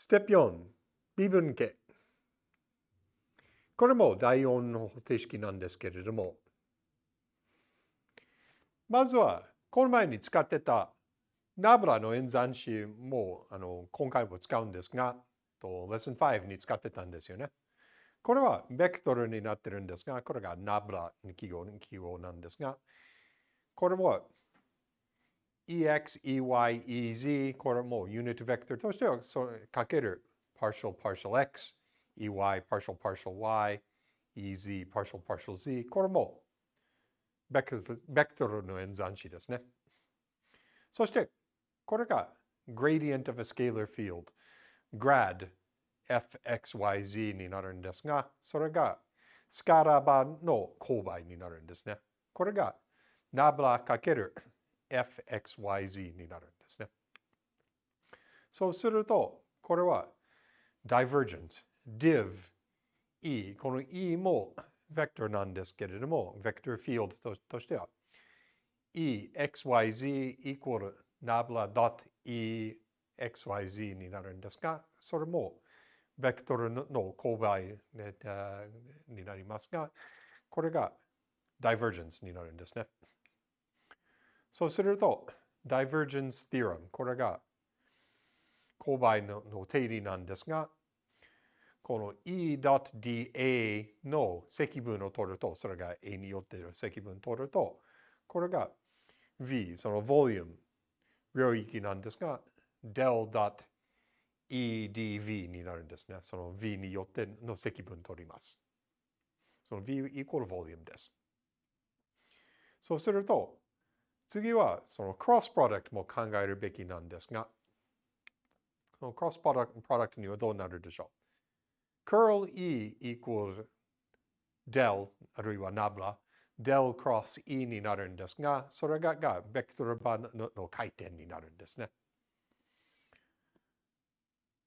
ステップ4、微分形。これも第4の方式なんですけれども、まずは、この前に使ってたナブラの演算子もあの今回も使うんですが、とレッスン5に使ってたんですよね。これはベクトルになってるんですが、これがナブラの記号記号なんですが、これも ex, ey, ez、これもユニットベクトルとしてはそかける partial partial x, ey partial partial y, ez partial partial z、これもベクトルの演算子ですね。そして、これが gradient of a scalar field, grad fxyz になるんですが、それがスカラバの勾配になるんですね。これがナブラかける fxyz になるんですね。そうすると、これは divergence, div, e。この e もベクトルなんですけれども、ベクトルフィールドとしては e, xyz equal ナブラ .e xyz になるんですが、それもベクトルの勾配になりますが、これが divergence になるんですね。そうすると、divergence theorem、これが勾配の定理なんですが、この E.dA の積分を取ると、それが A によっている積分を取ると、これが V、その volume、領域なんですが、del.edv になるんですね。その V によっての積分を取ります。その V イコール volume です。そうすると、次はそのクロスプロダクトも考えるべきなんですが、そのクロスプロダクトにはどうなるでしょう ?curl E equals del あるいは nabla del cross E になるんですが、それががベクトルバのの回転になるんですね。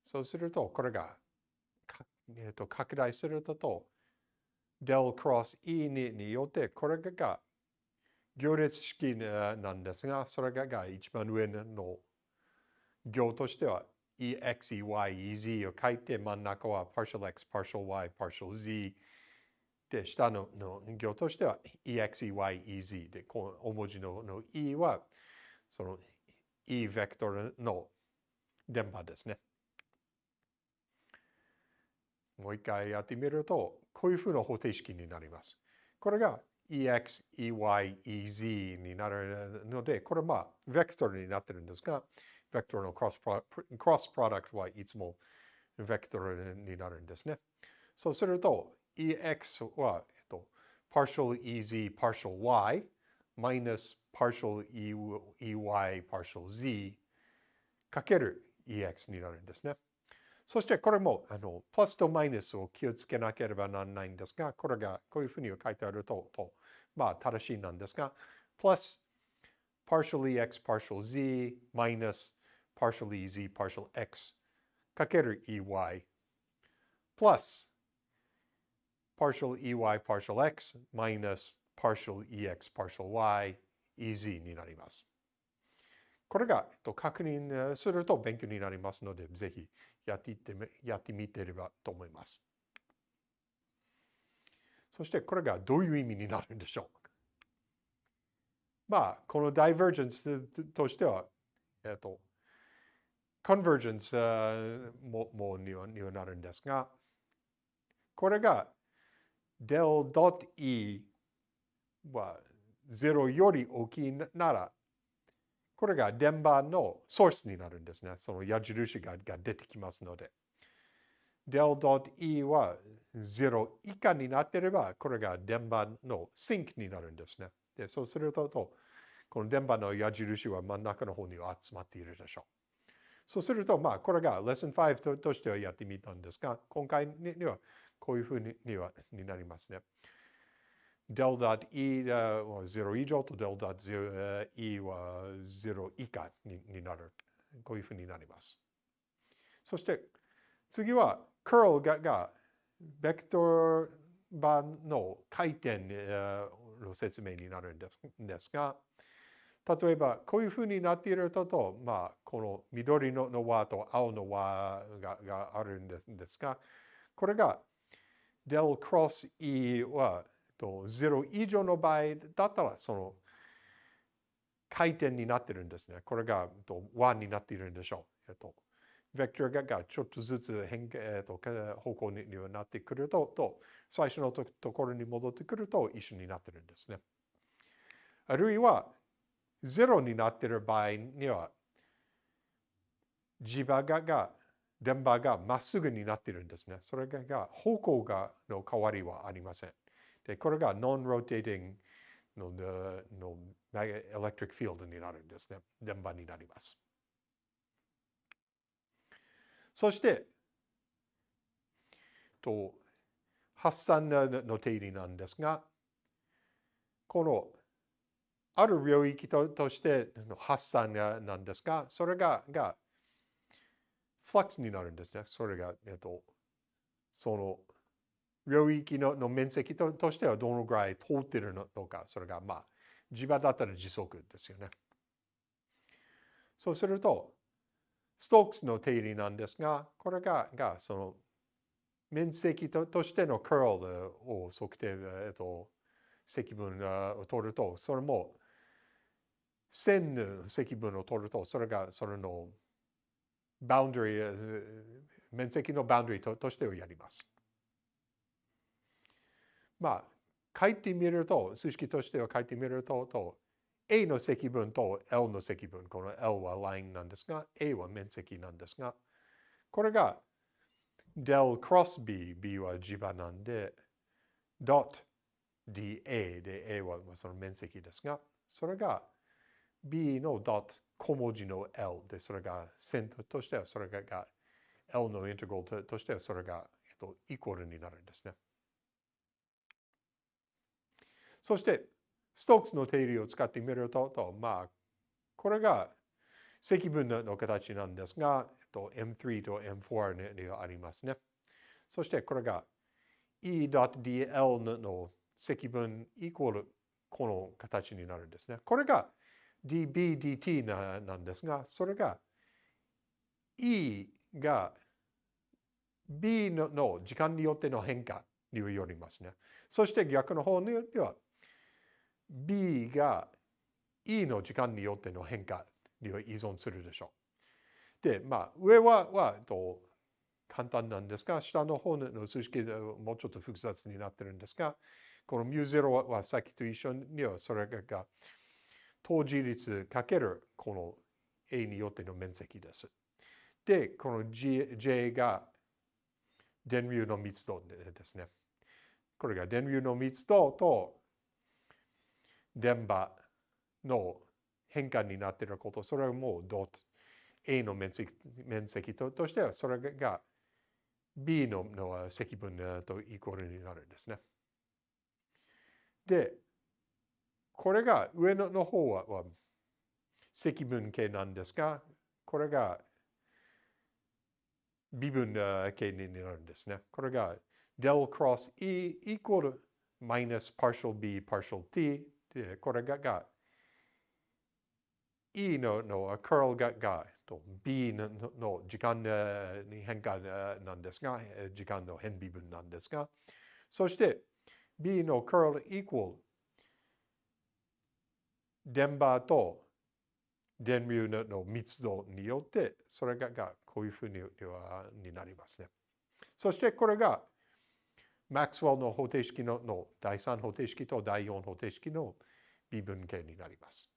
そうすると、これが、えー、と拡大すると、と del cross E にによって、これが行列式なんですが、それが一番上の行としては ex, ey, ez を書いて真ん中は partial x, partial y, partial z で、下のの行としては ex, ey, ez で、この大文字のの e はその e ベクトルの電波ですね。もう一回やってみると、こういうふうな方程式になります。これが ex, ey, ez になるので、これまあ、ベクトルになってるんですが、ベクトルのクロスプロダクトはいつもベクトルになるんですね。そうすると、ex は、えっと、partial ez, partial y, minus partial ey, partial z かける ex になるんですね。そしてこれも、あの、プラスとマイナスを気をつけなければならないんですが、これがこういうふうに書いてあると、とまあ、正しいなんですが、plus partial ex partial z minus partial ez partial x かける ey plus partial ey partial x minus partial ex partial y ez になります。これが、えっと、確認すると勉強になりますので、ぜひやっていってやってみてればと思います。そしてこれがどういう意味になるんでしょうまあ、このダイバージェンスとしては、えっと、コンバージェンスももにはにはなるんですが、これが del.e は0より大きいなら、これが電波のソースになるんですね。その矢印がが出てきますので。del.e は0以下になっていれば、これが電波のシンクになるんですね。で、そうすると、この電波の矢印は真ん中の方に集まっているでしょう。そうすると、まあ、これが Lesson 5ととしてはやってみたんですが、今回にはこういうふうにはになりますね。del.e は0以上と del.e は0以下になる。こういうふうになります。そして次は curl ががベクトル版の回転の説明になるんですが、例えば、こういうふうになっているとと、まあ、この緑の輪と青の輪ががあるんですが、これが del cross E はと0以上の場合だったら、その回転になってるんですね。これがと和になっているんでしょう。えっと、ベクトルがちょっとずつ変、えっと、方向にはなってくるとと、最初のところに戻ってくると一緒になってるんですね。あるいは、0になっている場合には、磁場がが、電波がまっすぐになっているんですね。それが方向がの変わりはありません。で、これが non-rotating ののエレクトリックフィールドになるんですね。電波になります。そして、と発散の定理なんですが、このある領域ととしての発散なんですが、それががフラックスになるんですね。それが、えっと、その領域のの面積ととしてはどのぐらい通ってるのか、それがまあ、磁場だったら時速ですよね。そうすると、ストークスの定理なんですが、これががその面積ととしてのカールを測定、えっと、積分を取ると、それも線の積分を取ると、それがそれのバウンダリー、面積のバウンダリーととしてをやります。まあ、書いてみると、数式としては書いてみると、と A の積分と L の積分、この L はラインなんですが、A は面積なんですが、これが del cross B、B は磁場なんで、dot dA で A はその面積ですが、それが B の dot 小文字の L で、それが線としてはそれが L のインテグラルとしてはそれが、えっと、イコールになるんですね。そして、ストークスの定理を使ってみると、とまあ、これが積分の形なんですが、えっと、M3 と M4 にありますね。そしてこれが E.dl の積分イコールこの形になるんですね。これが dB dt ななんですが、それが E が B の時間によっての変化によりますね。そして逆の方には B が E の時間によっての変化に依存するでしょう。で、まあ、上ははと簡単なんですが、下の方の数式でもうちょっと複雑になってるんですが、この μ0 はさっきと一緒にはそれが当時率かけるこの A によっての面積です。で、この J が電流の密度ですね。これが電流の密度と電波の変化になっていること、それはもうドット A の面積面積ととしては、それが B のの積分とイコールになるんですね。で、これが上のの方はは積分形なんですが、これが微分形になるんですね。これが del cross E イコール minus partial B partial T で、これがが E ののカールががと B のの時間に変化なんですが、時間の変微分なんですが、そして B のカールイコール電波と電流の密度によって、それががこういうふうにになりますね。そしてこれがマックスウェルの方程式のの第3方程式と第4方程式の微分形になります。